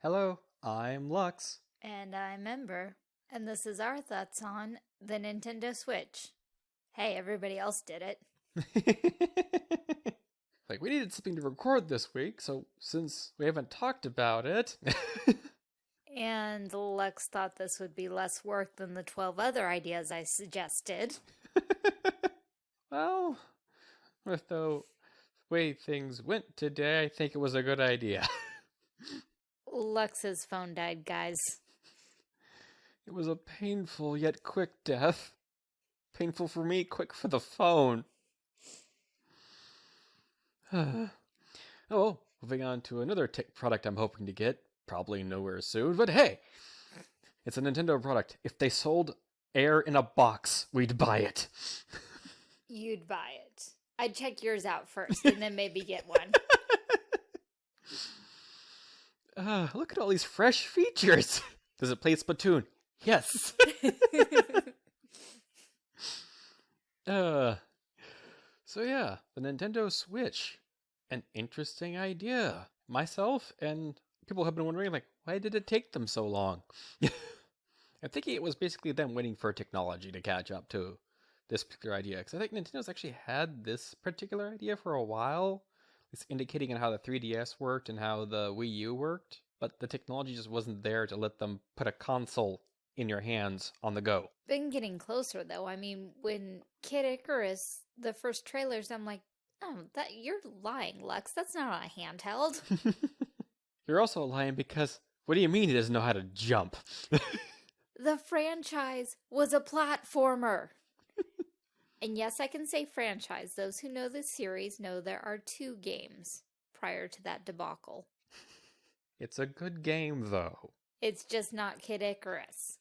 Hello, I'm Lux. And I'm Ember, and this is our thoughts on the Nintendo Switch. Hey, everybody else did it. like, we needed something to record this week, so since we haven't talked about it. and Lux thought this would be less work than the 12 other ideas I suggested. well, with the way things went today, I think it was a good idea. Lux's phone died, guys. It was a painful yet quick death. Painful for me, quick for the phone. oh, moving on to another tech product I'm hoping to get. Probably nowhere soon, but hey, it's a Nintendo product. If they sold air in a box, we'd buy it. You'd buy it. I'd check yours out first and then maybe get one. Uh, look at all these fresh features. Does it play Splatoon? Yes. uh, so yeah, the Nintendo Switch. An interesting idea. Myself and people have been wondering, like, why did it take them so long? I'm thinking it was basically them waiting for technology to catch up to this particular idea. Because I think Nintendo's actually had this particular idea for a while. It's indicating on how the 3DS worked and how the Wii U worked, but the technology just wasn't there to let them put a console in your hands on the go. Been getting closer though. I mean, when Kid Icarus, the first trailers, I'm like, oh, that you're lying, Lux. That's not a handheld. you're also lying because what do you mean he doesn't know how to jump? the franchise was a platformer. And yes, I can say franchise. Those who know the series know there are two games prior to that debacle. It's a good game, though. It's just not Kid Icarus.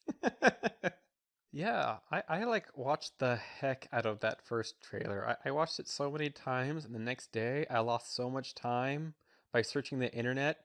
yeah, I, I like watched the heck out of that first trailer. I, I watched it so many times, and the next day I lost so much time by searching the internet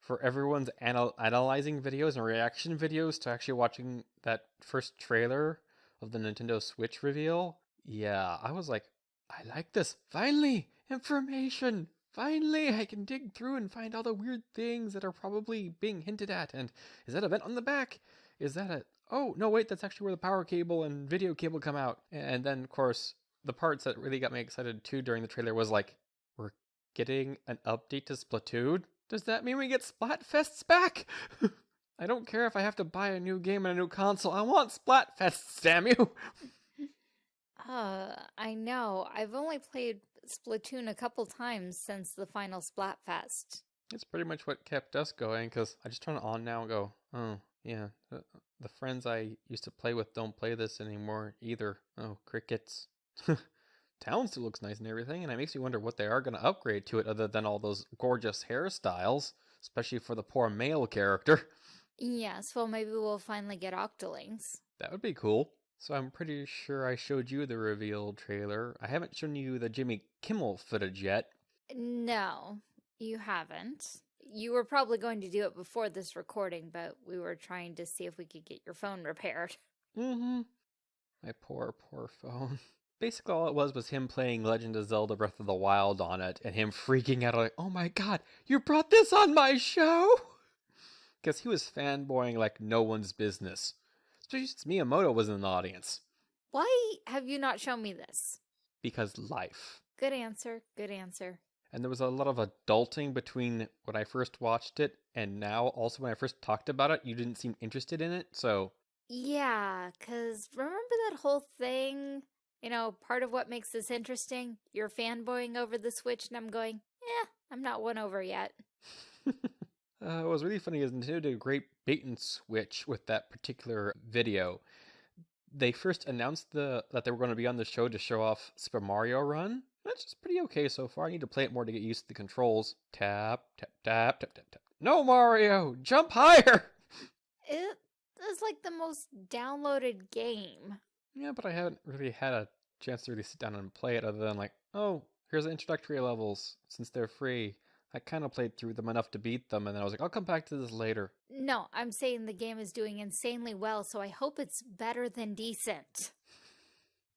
for everyone's anal analyzing videos and reaction videos to actually watching that first trailer of the Nintendo Switch reveal. Yeah, I was like, I like this. Finally, information. Finally, I can dig through and find all the weird things that are probably being hinted at. And is that a vent on the back? Is that a. Oh, no, wait, that's actually where the power cable and video cable come out. And then, of course, the parts that really got me excited too during the trailer was like, we're getting an update to Splatoon? Does that mean we get Splatfests back? I don't care if I have to buy a new game and a new console. I want Splatfests, damn you! Uh, I know. I've only played Splatoon a couple times since the final Splatfest. It's pretty much what kept us going because I just turn it on now and go, oh, yeah, the, the friends I used to play with don't play this anymore either. Oh, crickets. Town still looks nice and everything, and it makes me wonder what they are going to upgrade to it other than all those gorgeous hairstyles, especially for the poor male character. Yes, well, maybe we'll finally get Octolings. That would be cool. So I'm pretty sure I showed you the reveal trailer. I haven't shown you the Jimmy Kimmel footage yet. No, you haven't. You were probably going to do it before this recording, but we were trying to see if we could get your phone repaired. Mm-hmm. My poor, poor phone. Basically, all it was was him playing Legend of Zelda Breath of the Wild on it, and him freaking out like, oh my god, you brought this on my show? Because he was fanboying like no one's business. Miyamoto was in the audience. Why have you not shown me this? Because life. Good answer. Good answer. And there was a lot of adulting between when I first watched it and now. Also, when I first talked about it, you didn't seem interested in it, so. Yeah, because remember that whole thing? You know, part of what makes this interesting? You're fanboying over the Switch, and I'm going, yeah, I'm not won over yet. Uh, what was really funny is Nintendo did a great bait and switch with that particular video. They first announced the that they were going to be on the show to show off Super Mario Run. That's just pretty okay so far. I need to play it more to get used to the controls. Tap, tap, tap, tap, tap, tap. No, Mario! Jump higher! It is like the most downloaded game. Yeah, but I haven't really had a chance to really sit down and play it other than like, oh, here's the introductory levels since they're free. I kind of played through them enough to beat them, and then I was like, I'll come back to this later. No, I'm saying the game is doing insanely well, so I hope it's better than decent.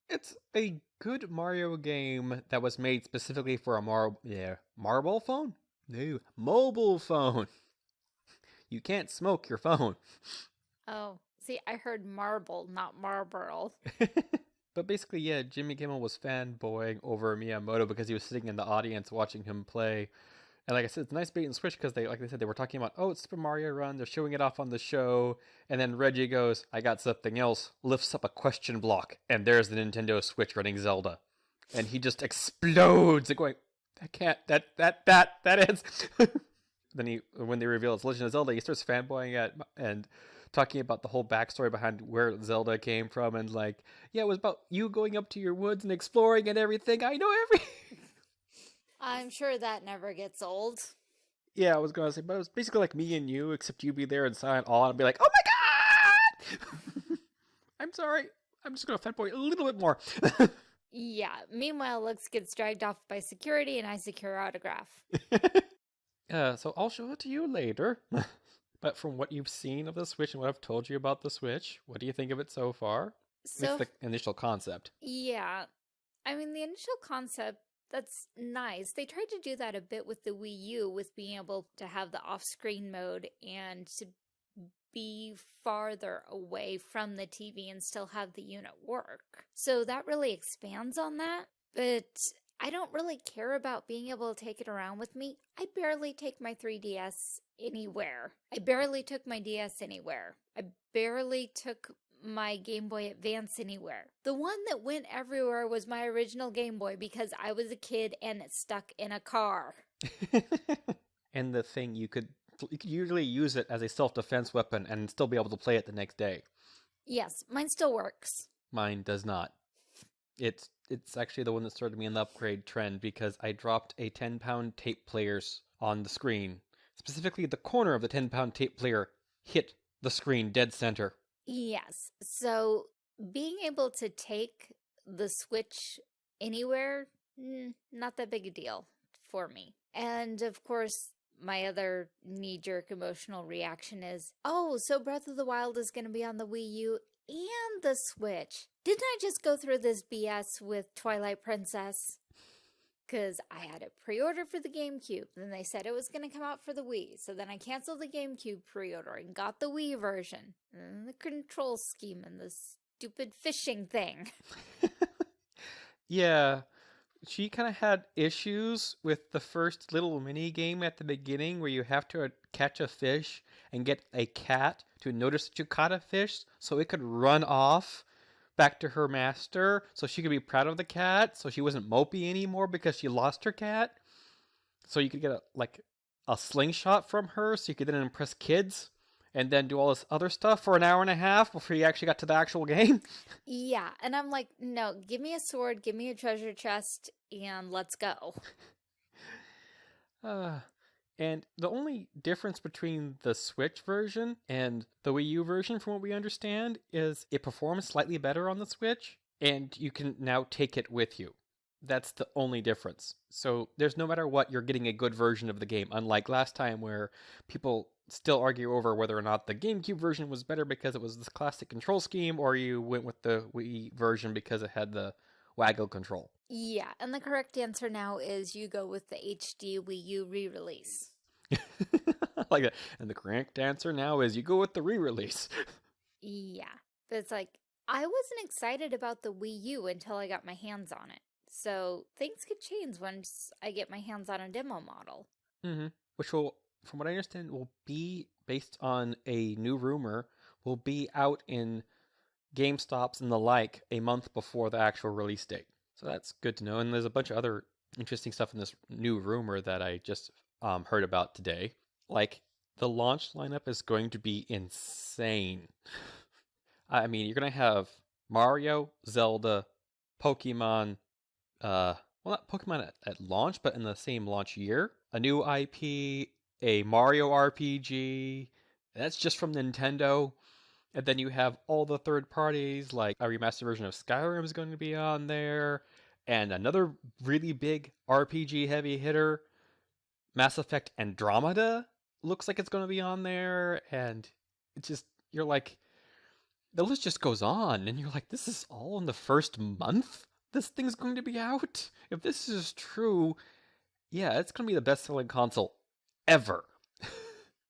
It's a good Mario game that was made specifically for a mar yeah, marble phone? No, mobile phone. You can't smoke your phone. Oh, see, I heard marble, not Marlboro. but basically, yeah, Jimmy Kimmel was fanboying over Miyamoto because he was sitting in the audience watching him play. And like I said, it's a nice bait and switch because they, like they said, they were talking about, oh, it's Super Mario Run. They're showing it off on the show. And then Reggie goes, I got something else, lifts up a question block, and there's the Nintendo Switch running Zelda. And he just explodes going, that can't, that, that, that, that ends. then he, when they reveal it's Legend of Zelda, he starts fanboying at, and talking about the whole backstory behind where Zelda came from and like, yeah, it was about you going up to your woods and exploring and everything. I know everything. I'm sure that never gets old. Yeah, I was gonna say, but it was basically like me and you, except you'd be there in silent awe and be like, "Oh my god!" I'm sorry. I'm just gonna fanboy a little bit more. yeah. Meanwhile, Lux gets dragged off by security, and I secure autograph. uh, so I'll show it to you later. but from what you've seen of the Switch and what I've told you about the Switch, what do you think of it so far? So, the initial concept. Yeah, I mean the initial concept that's nice. They tried to do that a bit with the Wii U with being able to have the off-screen mode and to be farther away from the TV and still have the unit work. So that really expands on that, but I don't really care about being able to take it around with me. I barely take my 3DS anywhere. I barely took my DS anywhere. I barely took my Game Boy Advance anywhere. The one that went everywhere was my original Game Boy because I was a kid and it stuck in a car. and the thing you could you could usually use it as a self-defense weapon and still be able to play it the next day. Yes, mine still works. Mine does not. It's it's actually the one that started me in the upgrade trend because I dropped a 10 pound tape players on the screen. Specifically, the corner of the 10 pound tape player hit the screen dead center. Yes. So being able to take the Switch anywhere, not that big a deal for me. And of course, my other knee-jerk emotional reaction is, oh, so Breath of the Wild is going to be on the Wii U and the Switch. Didn't I just go through this BS with Twilight Princess? Because I had it pre-ordered for the GameCube. Then they said it was going to come out for the Wii. So then I canceled the GameCube pre-order and got the Wii version. And the control scheme and the stupid fishing thing. yeah. She kind of had issues with the first little mini game at the beginning where you have to catch a fish and get a cat to notice that you caught a fish so it could run off back to her master so she could be proud of the cat so she wasn't mopey anymore because she lost her cat. So you could get a like a slingshot from her so you could then impress kids and then do all this other stuff for an hour and a half before you actually got to the actual game. Yeah and i'm like no give me a sword give me a treasure chest and let's go. Uh and the only difference between the Switch version and the Wii U version, from what we understand, is it performs slightly better on the Switch, and you can now take it with you. That's the only difference. So there's no matter what, you're getting a good version of the game, unlike last time where people still argue over whether or not the GameCube version was better because it was the classic control scheme, or you went with the Wii version because it had the waggle control. Yeah, and the correct answer now is you go with the HD Wii U re-release. like that. And the correct answer now is you go with the re-release. yeah. But it's like, I wasn't excited about the Wii U until I got my hands on it. So things could change once I get my hands on a demo model. Mm-hmm. Which will, from what I understand, will be based on a new rumor, will be out in GameStops and the like a month before the actual release date. So that's good to know. And there's a bunch of other interesting stuff in this new rumor that I just um, heard about today. Like, the launch lineup is going to be insane. I mean, you're going to have Mario, Zelda, Pokemon, uh, well, not Pokemon at, at launch, but in the same launch year. A new IP, a Mario RPG. That's just from Nintendo. And then you have all the third parties, like a remastered version of Skyrim is going to be on there, and another really big RPG heavy hitter Mass Effect Andromeda looks like it's going to be on there, and it's just you're like, the list just goes on, and you're like, this is all in the first month. This thing's going to be out. If this is true, yeah, it's going to be the best-selling console ever.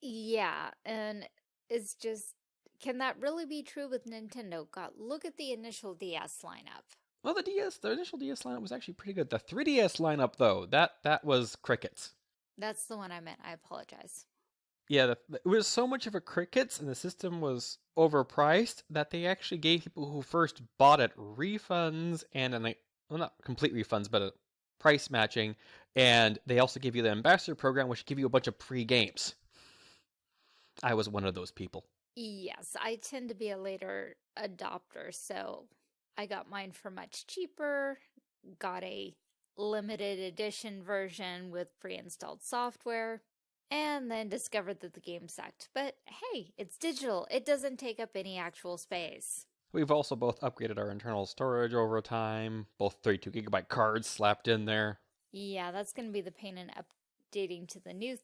Yeah, and it's just, can that really be true with Nintendo? God, look at the initial DS lineup. Well, the DS, the initial DS lineup was actually pretty good. The 3DS lineup, though, that that was crickets. That's the one I meant. I apologize. Yeah, the, it was so much of a crickets, and the system was overpriced that they actually gave people who first bought it refunds and an well, not complete refunds, but a price matching, and they also give you the ambassador program, which give you a bunch of free games. I was one of those people. Yes, I tend to be a later adopter, so I got mine for much cheaper, got a limited edition version with pre-installed software, and then discovered that the game sucked. But hey, it's digital. It doesn't take up any actual space. We've also both upgraded our internal storage over time, both 32 gigabyte cards slapped in there. Yeah, that's going to be the pain in updating to the new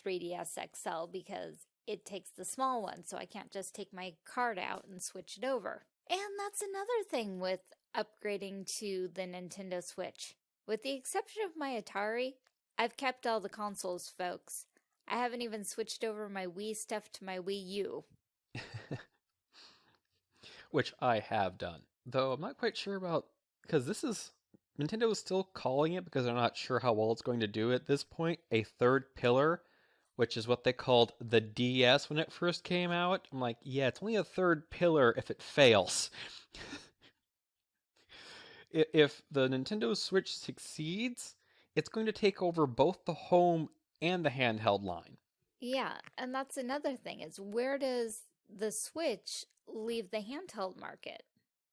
3DS XL because it takes the small one, so I can't just take my card out and switch it over. And that's another thing with upgrading to the Nintendo Switch. With the exception of my Atari, I've kept all the consoles, folks. I haven't even switched over my Wii stuff to my Wii U. Which I have done. Though I'm not quite sure about, because this is, Nintendo is still calling it because they're not sure how well it's going to do at this point, a third pillar, which is what they called the DS when it first came out. I'm like, yeah, it's only a third pillar if it fails. if the Nintendo Switch succeeds, it's going to take over both the home and the handheld line. Yeah, and that's another thing is where does the Switch leave the handheld market?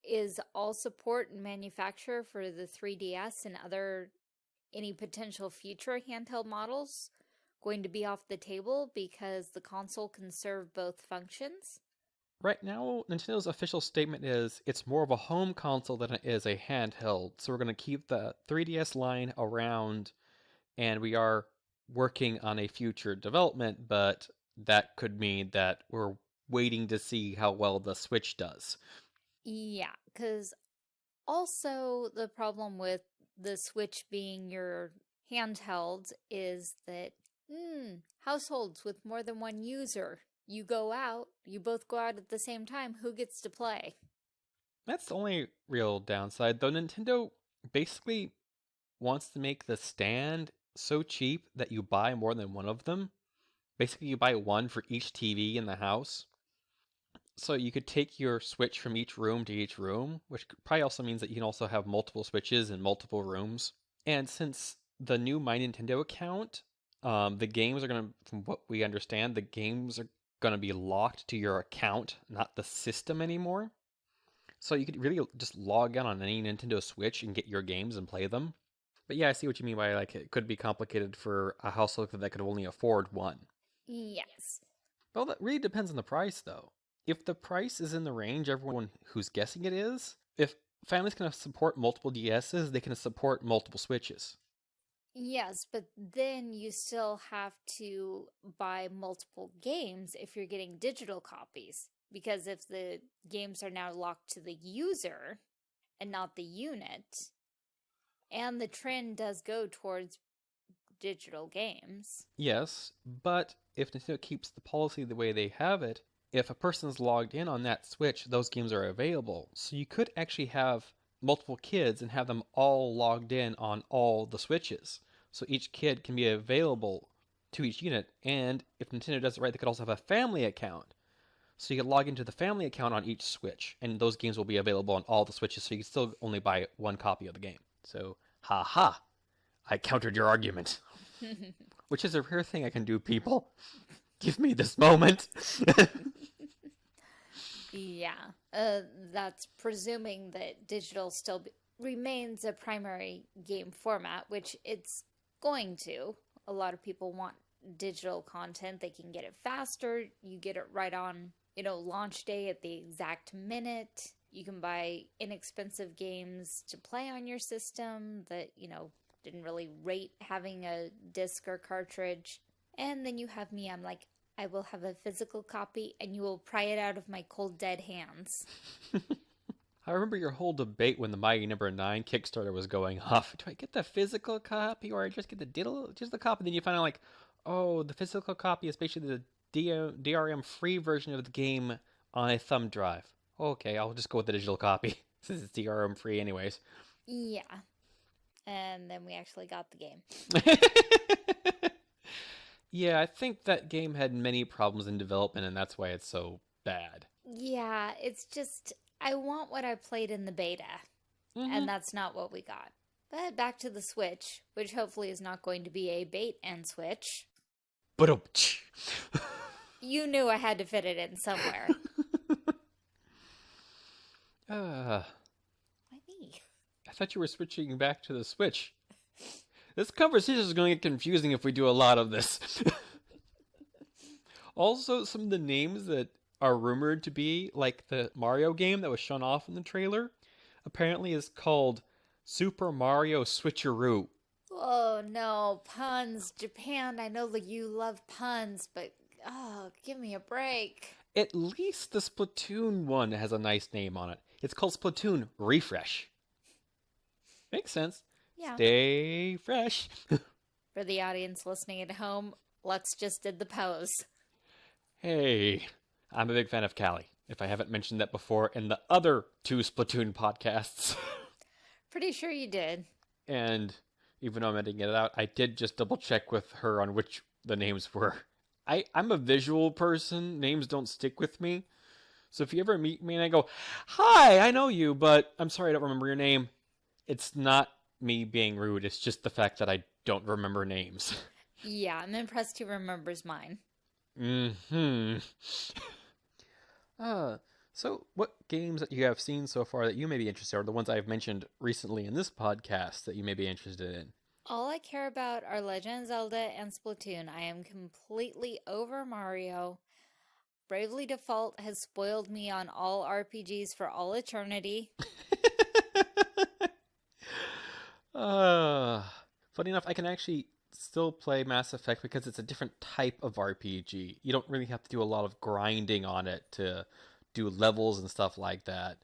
Is all support and manufacture for the 3DS and other any potential future handheld models going to be off the table because the console can serve both functions? Right now, Nintendo's official statement is it's more of a home console than it is a handheld. So we're going to keep the 3DS line around and we are working on a future development, but that could mean that we're waiting to see how well the Switch does. Yeah, because also the problem with the Switch being your handheld is that hmm, households with more than one user, you go out, you both go out at the same time, who gets to play? That's the only real downside, though Nintendo basically wants to make the stand so cheap that you buy more than one of them. Basically, you buy one for each TV in the house. So you could take your Switch from each room to each room, which probably also means that you can also have multiple Switches in multiple rooms. And since the new My Nintendo account, um, the games are going to, from what we understand, the games are going to be locked to your account, not the system anymore. So you could really just log in on any Nintendo Switch and get your games and play them. But yeah, I see what you mean by like it could be complicated for a household that could only afford one. Yes. Well, that really depends on the price, though. If the price is in the range everyone who's guessing it is, if families can support multiple DSs, they can support multiple Switches. Yes, but then you still have to buy multiple games if you're getting digital copies. Because if the games are now locked to the user and not the unit, and the trend does go towards digital games. Yes, but if Nintendo keeps the policy the way they have it, if a person's logged in on that Switch, those games are available. So you could actually have multiple kids and have them all logged in on all the Switches. So each kid can be available to each unit. And if Nintendo does it right, they could also have a family account. So you can log into the family account on each Switch, and those games will be available on all the Switches, so you can still only buy one copy of the game. So, ha ha, I countered your argument. Which is a rare thing I can do, people. Give me this moment. yeah, uh, that's presuming that digital still remains a primary game format, which it's going to. A lot of people want digital content. They can get it faster. You get it right on, you know, launch day at the exact minute. You can buy inexpensive games to play on your system that, you know, didn't really rate having a disc or cartridge. And then you have me, I'm like, I will have a physical copy and you will pry it out of my cold dead hands. I remember your whole debate when the Mighty Number no. Nine Kickstarter was going off. Do I get the physical copy or I just get the digital, just the copy? And Then you find out like, oh, the physical copy is basically the DRM free version of the game on a thumb drive. Okay, I'll just go with the digital copy since it's DRM free, anyways. Yeah. And then we actually got the game. yeah, I think that game had many problems in development, and that's why it's so bad. Yeah, it's just, I want what I played in the beta, Mhm. and that's not what we got. But back to the Switch, which hopefully is not going to be a bait and switch. But You knew I had to fit it in somewhere. uh, Why me? I thought you were switching back to the Switch. This conversation is going to get confusing if we do a lot of this. also, some of the names that are rumored to be like the Mario game that was shown off in the trailer apparently is called Super Mario Switcheroo. Oh no, puns. Japan, I know that you love puns, but oh, give me a break. At least the Splatoon one has a nice name on it. It's called Splatoon Refresh. Makes sense. Yeah. Stay fresh. For the audience listening at home, Lux just did the pose. hey, I'm a big fan of Callie. If I haven't mentioned that before in the other two Splatoon podcasts. Pretty sure you did. and even though I'm editing it out, I did just double check with her on which the names were. I, I'm a visual person. Names don't stick with me. So if you ever meet me and I go, Hi, I know you, but I'm sorry I don't remember your name, it's not me being rude. It's just the fact that I don't remember names. Yeah, I'm impressed he remembers mine. Mm-hmm. uh, so what games that you have seen so far that you may be interested in, or the ones I've mentioned recently in this podcast that you may be interested in? All I care about are Legend of Zelda and Splatoon. I am completely over Mario. Bravely Default has spoiled me on all RPGs for all eternity. uh, funny enough, I can actually still play Mass Effect because it's a different type of RPG. You don't really have to do a lot of grinding on it to do levels and stuff like that.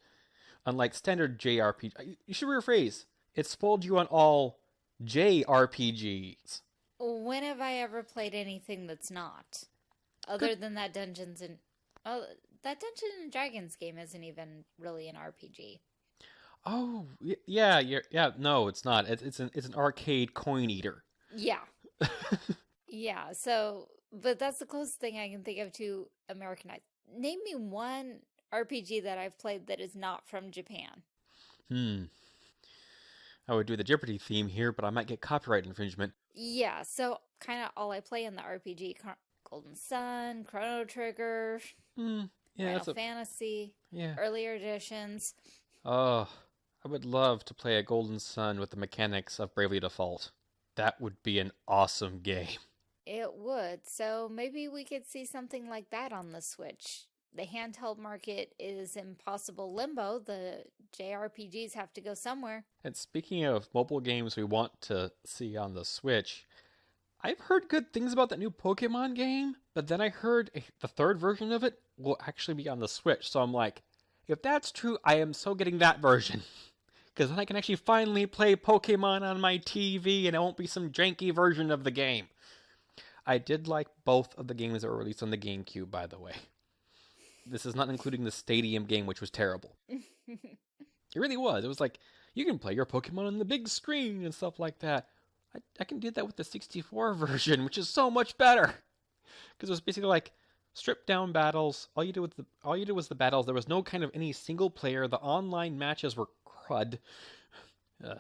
Unlike standard JRPG, you should rephrase. It spoiled you on all JRPGs. When have I ever played anything that's not? Other than that Dungeons and oh, that Dungeons and Dragons game isn't even really an RPG. Oh, yeah, yeah. No, it's not. It's it's an it's an arcade coin eater. Yeah. Yeah, so but that's the closest thing I can think of to Americanized. Name me one RPG that I've played that is not from Japan. hmm. I would do the Jeopardy theme here, but I might get copyright infringement. Yeah, so kind of all I play in the RPG Golden Sun, Chrono Trigger, Hmm. Yeah, Final a Fantasy, yeah. earlier editions. Oh, I would love to play a Golden Sun with the mechanics of Bravely Default. That would be an awesome game. It would. So maybe we could see something like that on the Switch. The handheld market is impossible limbo. The JRPGs have to go somewhere. And speaking of mobile games we want to see on the Switch, I've heard good things about that new Pokemon game, but then I heard the third version of it will actually be on the Switch. So I'm like, if that's true, I am so getting that version. Because then I can actually finally play Pokemon on my TV and it won't be some janky version of the game. I did like both of the games that were released on the GameCube, by the way. This is not including the Stadium game, which was terrible. It really was. It was like, you can play your Pokemon on the big screen and stuff like that. I, I can do that with the 64 version, which is so much better. Because it was basically like stripped down battles. All you did was the all you did was the battles. There was no kind of any single player. The online matches were crud. Uh,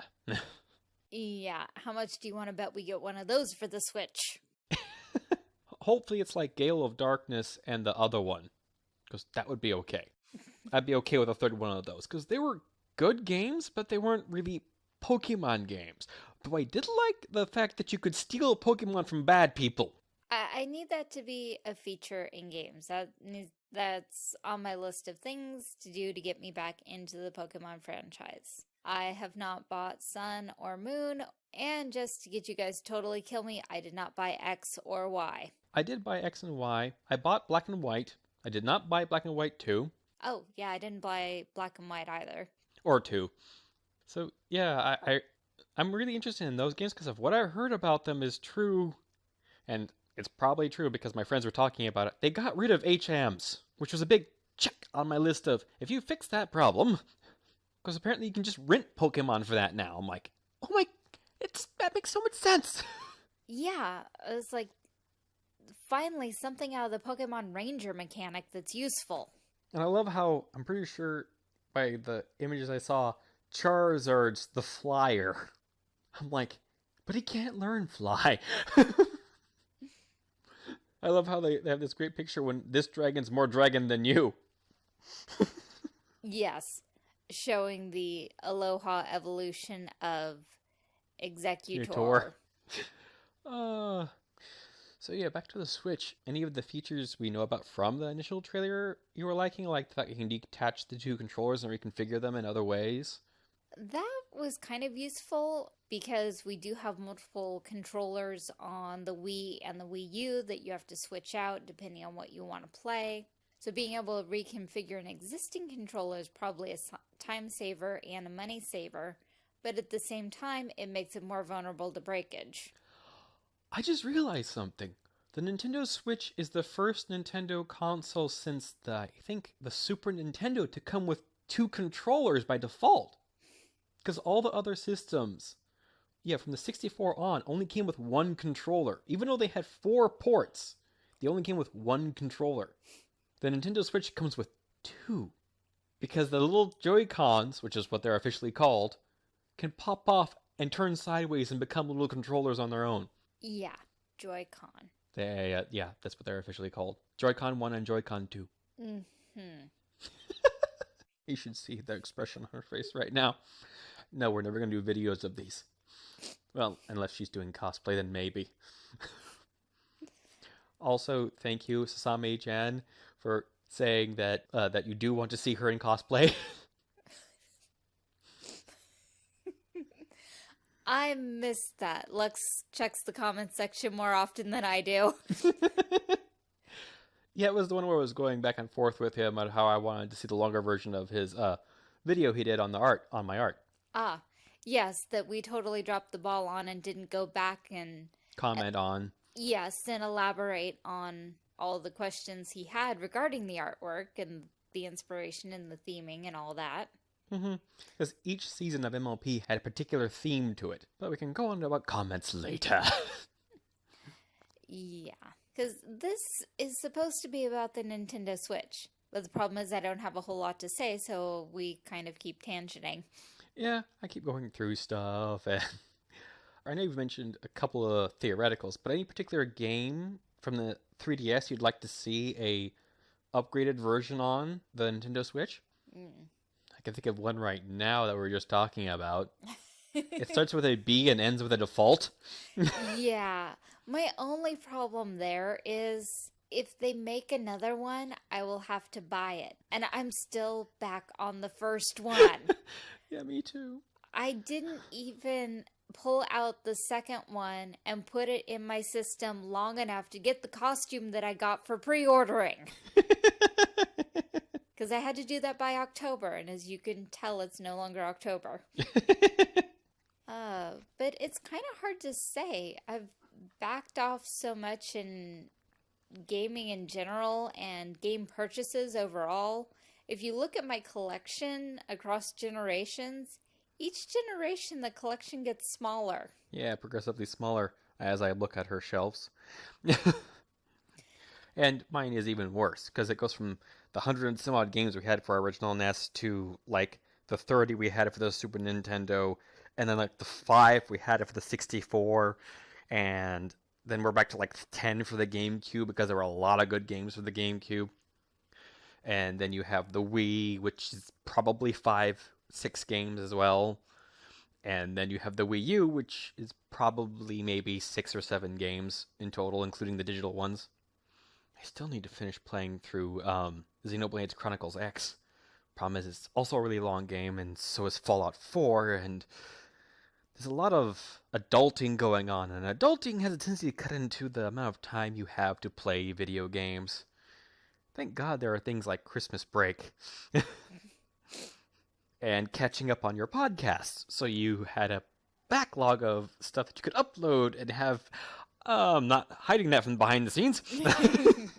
yeah, how much do you want to bet we get one of those for the Switch? hopefully it's like Gale of Darkness and the other one. Because that would be okay. I'd be okay with a third one of those. Because they were good games, but they weren't really Pokemon games. Though I did like the fact that you could steal Pokemon from bad people. I, need that to be a feature in games. That needs, that's on my list of things to do to get me back into the Pokemon franchise. I have not bought Sun or Moon, and just to get you guys totally kill me, I did not buy X or Y. I did buy X and Y. I bought Black and White. I did not buy Black and White 2 Oh, yeah, I didn't buy Black and White either. or 2. So, yeah, I, I I'm really interested in those games because of what I heard about them is true. And it's probably true because my friends were talking about it. They got rid of HMs, which was a big check on my list of if you fix that problem, because apparently you can just rent Pokemon for that now. I'm like, oh my, it's that makes so much sense. Yeah, it's like finally something out of the Pokemon Ranger mechanic that's useful. And I love how I'm pretty sure by the images I saw, Charizard's the flyer. I'm like, but he can't learn fly. I love how they, they have this great picture when this dragon's more dragon than you. Yes, showing the Aloha evolution of Exeggutor. Uh, so yeah, back to the Switch. Any of the features we know about from the initial trailer you were liking, like the fact you can detach the two controllers and reconfigure them in other ways? That was kind of useful because we do have multiple controllers on the Wii and the Wii U that you have to switch out depending on what you want to play. So being able to reconfigure an existing controller is probably a time saver and a money saver, but at the same time, it makes it more vulnerable to breakage. I just realized something. The Nintendo Switch is the first Nintendo console since the I think the Super Nintendo to come with two controllers by default. Because all the other systems, yeah, from the 64 on, only came with one controller. Even though they had four ports, they only came with one controller. The Nintendo Switch comes with two. Because the little Joy-Cons, which is what they're officially called, can pop off and turn sideways and become little controllers on their own. Yeah, Joy-Con. They, uh, yeah, that's what they're officially called. Joy-Con 1 and Joy-Con 2. Mm-hmm. you should see the expression on her face right now. No, we're never going to do videos of these. Well, unless she's doing cosplay, then maybe. also, thank you, Sasami Jan, for saying that uh, that you do want to see her in cosplay. I miss that. Lux checks the comment section more often than I do. yeah, it was the one where I was going back and forth with him on how I wanted to see the longer version of his uh, video he did on the art on my art. Ah, yes, that we totally dropped the ball on and didn't go back and comment uh, on. Yes, and elaborate on all the questions he had regarding the artwork and the inspiration and the theming and all that. Mm-hmm. Because each season of MLP had a particular theme to it. But we can go on to about comments later. yeah. Because this is supposed to be about the Nintendo Switch. But the problem is I don't have a whole lot to say, so we kind of keep tangenting. Yeah, I keep going through stuff. And I know you've mentioned a couple of theoreticals, but any particular game from the 3DS you'd like to see a upgraded version on the Nintendo Switch? Mm can think of one right now that we are just talking about. it starts with a B and ends with a default. yeah. My only problem there is if they make another one, I will have to buy it. And I'm still back on the first one. Yeah, me too. I didn't even pull out the second one and put it in my system long enough to get the costume that I got for pre ordering because I had to do that by October, and as you can tell, it's no longer October. uh, but it's kind of hard to say. I've backed off so much in gaming in general and game purchases overall. If you look at my collection across generations, each generation the collection gets smaller. Yeah, progressively smaller as I look at her shelves. and mine is even worse because it goes from the hundred and some odd games we had for our original NES to like the 30 we had for the Super Nintendo, and then like the five we had for the 64, and then we're back to like 10 for the GameCube because there were a lot of good games for the GameCube. And then you have the Wii, which is probably five, six games as well. And then you have the Wii U, which is probably maybe six or seven games in total, including the digital ones. I still need to finish playing through um, Xenoblade Chronicles X. Problem is, it's also a really long game, and so is Fallout 4, and there's a lot of adulting going on, and adulting has a tendency to cut into the amount of time you have to play video games. Thank God there are things like Christmas break. and catching up on your podcasts, so you had a backlog of stuff that you could upload and have I'm not hiding that from behind the scenes.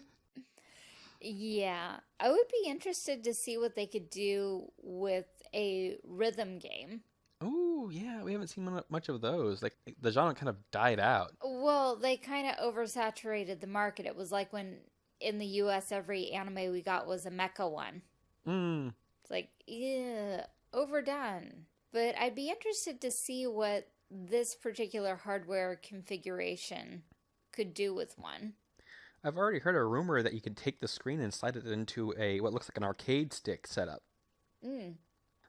Yeah, I would be interested to see what they could do with a rhythm game. Oh, yeah, we haven't seen much of those. Like the genre kind of died out. Well, they kind of oversaturated the market. It was like when in the US every anime we got was a mecha one. Hmm. It's like, yeah, overdone. But I'd be interested to see what this particular hardware configuration could do with one. I've already heard a rumor that you can take the screen and slide it into a what looks like an arcade stick setup. Mm.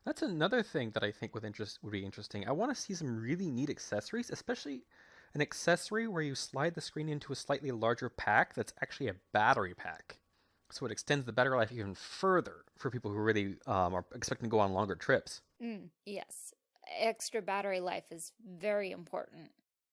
That's another thing that I think would interest would be interesting. I want to see some really neat accessories, especially an accessory where you slide the screen into a slightly larger pack that's actually a battery pack. So it extends the battery life even further for people who really um, are expecting to go on longer trips. Mm. Yes, extra battery life is very important.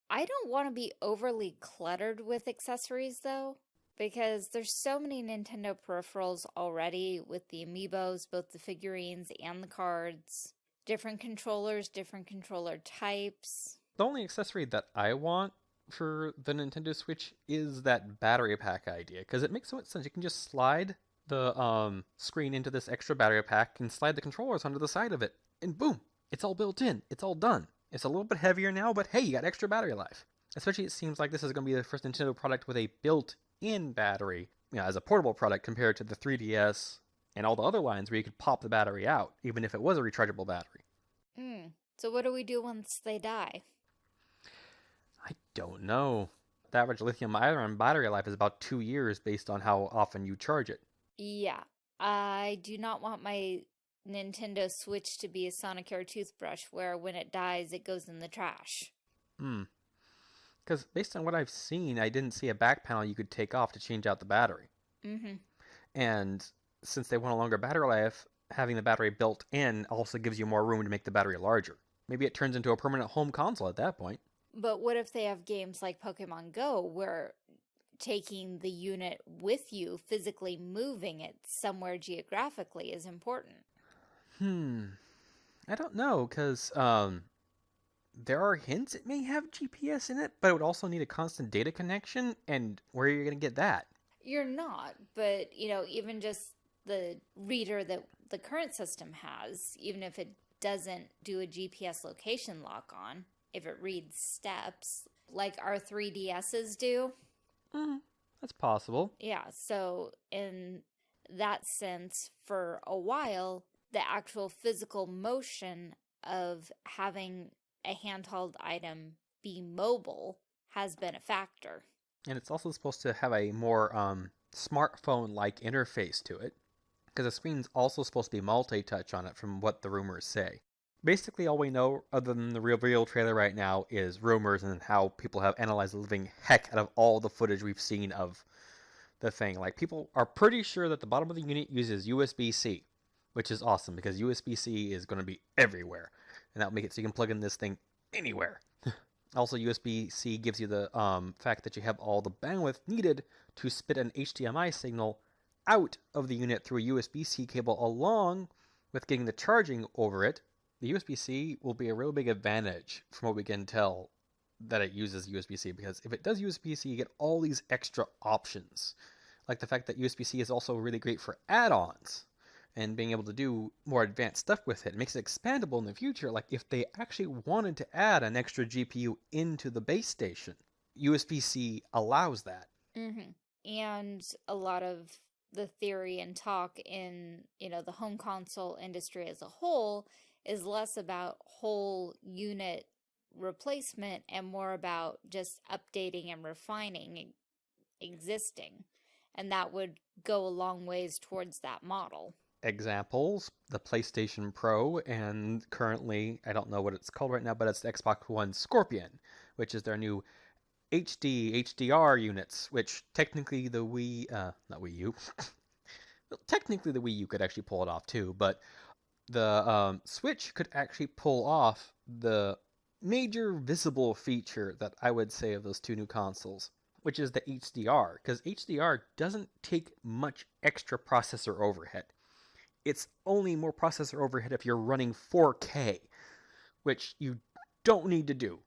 I don't want to be overly cluttered with accessories though, because there's so many Nintendo peripherals already with the amiibos, both the figurines and the cards. Different controllers, different controller types. The only accessory that I want for the Nintendo Switch is that battery pack idea because it makes so much sense. You can just slide the um, screen into this extra battery pack and slide the controllers onto the side of it, and boom, it's all built in. It's all done. It's a little bit heavier now, but hey, you got extra battery life. Especially, it seems like this is going to be the first Nintendo product with a built-in battery, you know, as a portable product compared to the 3DS and all the other lines where you could pop the battery out, even if it was a rechargeable battery. Mm. So what do we do once they die? I don't know. The average lithium ion battery life is about two years based on how often you charge it. Yeah, I do not want my Nintendo Switch to be a Sonicare toothbrush where when it dies it goes in the trash. Hmm. Because based on what I've seen, I didn't see a back panel you could take off to change out the battery. Mm-hmm. And since they want a longer battery life, having the battery built in also gives you more room to make the battery larger. Maybe it turns into a permanent home console at that point. But what if they have games like Pokemon Go where taking the unit with you, physically moving it somewhere geographically is important? Hmm. I don't know, because um, there are hints it may have GPS in it, but it would also need a constant data connection, and where are you going to get that? You're not, but you know, even just the reader that the current system has, even if it doesn't do a GPS location lock on, if it reads steps like our 3DSs do. Mm, that's possible. Yeah, so in that sense, for a while, the actual physical motion of having a handheld item be mobile has been a factor. And it's also supposed to have a more um, smartphone-like interface to it, because the screen's also supposed to be multi-touch on it from what the rumors say. Basically, all we know, other than the reveal trailer right now, is rumors and how people have analyzed the living heck out of all the footage we've seen of the thing. Like, people are pretty sure that the bottom of the unit uses USB-C, which is awesome, because USB-C is going to be everywhere, and that will make it so you can plug in this thing anywhere. Also, USB-C gives you the um, fact that you have all the bandwidth needed to spit an HDMI signal out of the unit through a USB-C cable along with getting the charging over it. The USB-C will be a real big advantage from what we can tell that it uses USB-C because if it does USB-C, you get all these extra options. Like the fact that USB-C is also really great for add-ons and being able to do more advanced stuff with it. it makes it expandable in the future. Like if they actually wanted to add an extra GPU into the base station, USB-C allows that. Mm-hmm. And a lot of the theory and talk in, you know, the home console industry as a whole is less about whole unit replacement and more about just updating and refining existing. And that would go a long ways towards that model examples the PlayStation Pro, and currently, I don't know what it's called right now, but it's the Xbox One Scorpio, which is their new HD, HDR units, which technically the Wii, uh, not Wii U, well, technically the Wii U could actually pull it off too, but the um, Switch could actually pull off the major visible feature that I would say of those two new consoles, which is the HDR, because HDR doesn't take much extra processor overhead it's only more processor overhead if you're running 4K, which you don't need to do.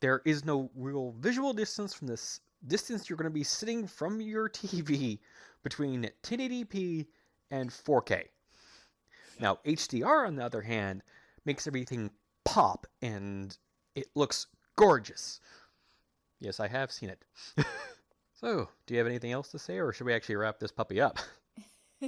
there is no real visual distance from this distance you're going to be sitting from your TV between 1080p and 4K. Now, HDR, on the other hand, makes everything pop and it looks gorgeous. Yes, I have seen it. so, do you have anything else to say, or should we actually wrap this puppy up?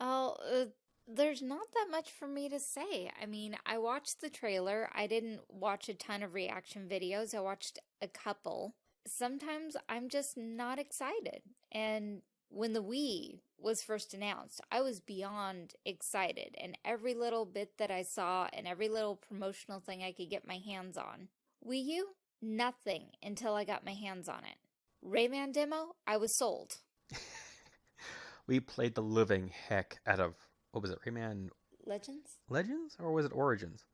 oh, uh, there's not that much for me to say. I mean, I watched the trailer. I didn't watch a ton of reaction videos. I watched a couple. Sometimes I'm just not excited. And when the Wii was first announced, I was beyond excited. And every little bit that I saw and every little promotional thing I could get my hands on. Wii U, nothing until I got my hands on it. Rayman demo, I was sold. we played the living heck out of what was it, Rayman Legends? Legends or was it Origins?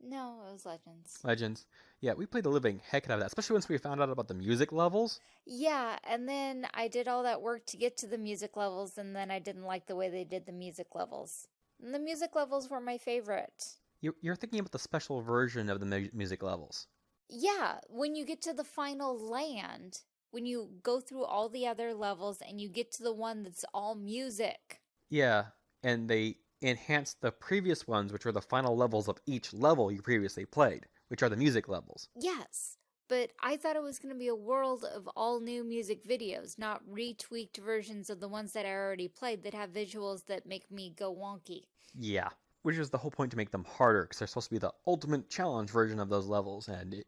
No, it was Legends. Legends. Yeah, we played the living heck out of that, especially once we found out about the music levels. Yeah, and then I did all that work to get to the music levels, and then I didn't like the way they did the music levels. And the music levels were my favorite. You're thinking about the special version of the music levels. Yeah, when you get to the final land, when you go through all the other levels and you get to the one that's all music. Yeah, and they enhanced the previous ones, which were the final levels of each level you previously played, which are the music levels. Yes, but I thought it was going to be a world of all new music videos, not retweaked versions of the ones that I already played that have visuals that make me go wonky. Yeah, which is the whole point to make them harder, because they're supposed to be the ultimate challenge version of those levels, and it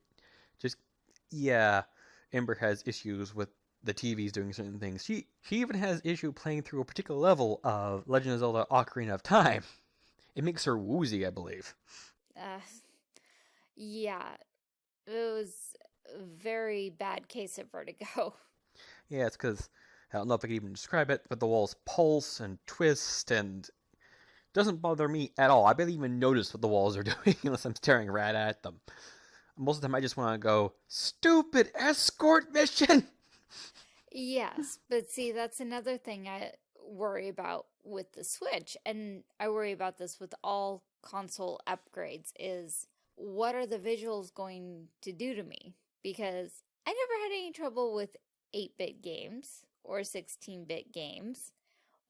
just, yeah, Ember has issues with the TV's doing certain things. She she even has issue playing through a particular level of Legend of Zelda Ocarina of Time. It makes her woozy, I believe. Uh, yeah, it was a very bad case of vertigo. Yeah, it's because I don't know if I can even describe it, but the walls pulse and twist and doesn't bother me at all. I barely even notice what the walls are doing unless I'm staring right at them. Most of the time, I just want to go, stupid escort mission! Yes, but see, that's another thing I worry about with the Switch, and I worry about this with all console upgrades, is what are the visuals going to do to me? Because I never had any trouble with 8-bit games or 16-bit games.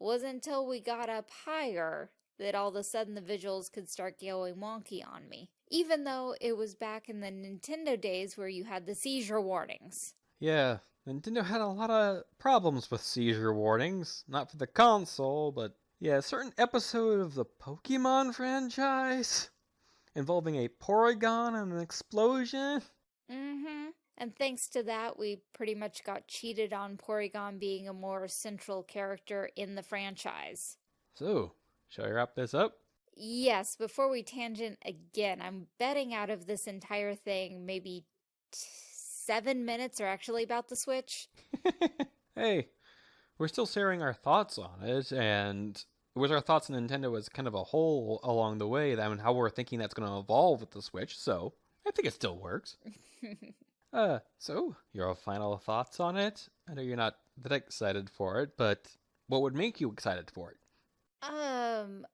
It wasn't until we got up higher that all of a sudden the visuals could start going wonky on me. Even though it was back in the Nintendo days where you had the seizure warnings. Yeah, Nintendo had a lot of problems with seizure warnings. Not for the console, but yeah, a certain episode of the Pokemon franchise involving a Porygon and an explosion. Mm-hmm. And thanks to that, we pretty much got cheated on Porygon being a more central character in the franchise. So, shall I wrap this up? Yes, before we tangent again, I'm betting out of this entire thing maybe seven minutes are actually about the Switch. hey, we're still sharing our thoughts on it, and with our thoughts on Nintendo as kind of a whole along the way, and how we're thinking that's going to evolve with the Switch, so I think it still works. uh, so, your final thoughts on it? I know you're not that excited for it, but what would make you excited for it? Um,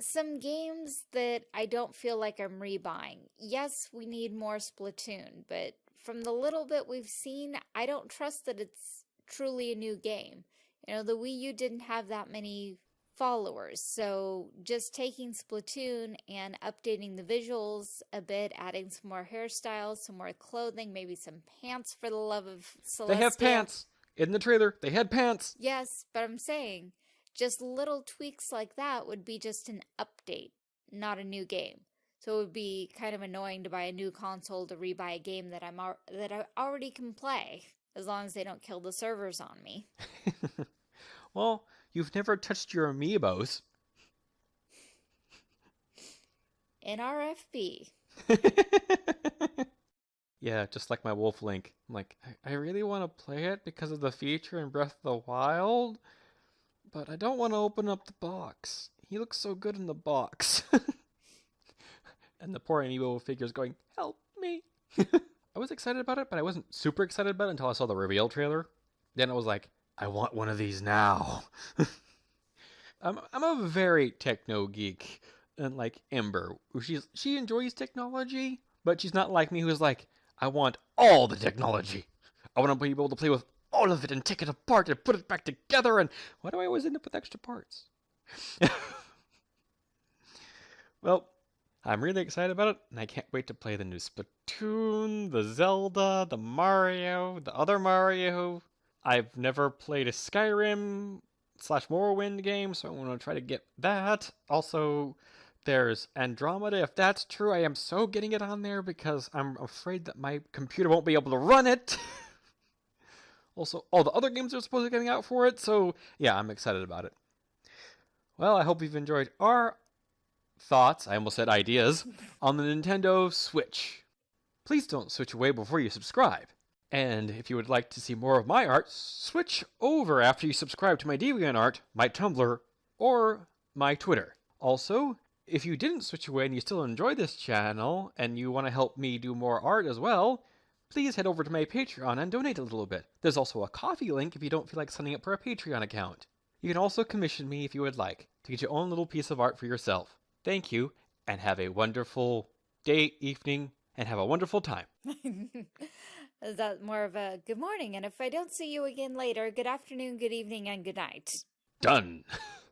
some games that I don't feel like I'm rebuying. Yes, we need more Splatoon, but from the little bit we've seen, I don't trust that it's truly a new game. You know, the Wii U didn't have that many followers, so just taking Splatoon and updating the visuals a bit, adding some more hairstyles, some more clothing, maybe some pants for the love of Celestia. They have pants! In the trailer, they had pants! Yes, but I'm saying, just little tweaks like that would be just an update, not a new game. So it would be kind of annoying to buy a new console to rebuy a game that I'm that I already can play, as long as they don't kill the servers on me. well, you've never touched your amiibos. NRFB. yeah, just like my Wolf Link. I'm like, I, I really want to play it because of the feature in Breath of the Wild, but I don't want to open up the box. He looks so good in the box. and the poor amiibo figure's going, help me. I was excited about it, but I wasn't super excited about it until I saw the reveal trailer. Then I was like, I want one of these now. I'm, I'm a very techno geek, and like Ember, she's she enjoys technology, But she's not like me who's like, I want all the technology. I want to be able to play with all of it and take it apart and put it back together. And why do I always end up with extra parts? well, I'm really excited about it, and I can't wait to play the new Splatoon, the Zelda, the Mario, the other Mario. I've never played a Skyrim slash Morrowind game, so I'm to try to get that. Also, there's Andromeda. If that's true, I am so getting it on there because I'm afraid that my computer won't be able to run it. also, all the other games are supposed to be coming out for it, so yeah, I'm excited about it. Well, I hope you've enjoyed our thoughts, I almost said ideas, on the Nintendo Switch. Please don't switch away before you subscribe. And if you would like to see more of my art, switch over after you subscribe to my DeviantArt, my Tumblr, or my Twitter. Also, if you didn't switch away and you still enjoy this channel and you want to help me do more art as well, please head over to my Patreon and donate a little bit. There's also a Ko-fi link if you don't feel like signing up for a Patreon account. You can also commission me if you would like to get your own little piece of art for yourself. Thank you, and have a wonderful day, evening, and have a wonderful time. Is that more of a good morning? And if I don't see you again later, good afternoon, good evening, and good night. Done.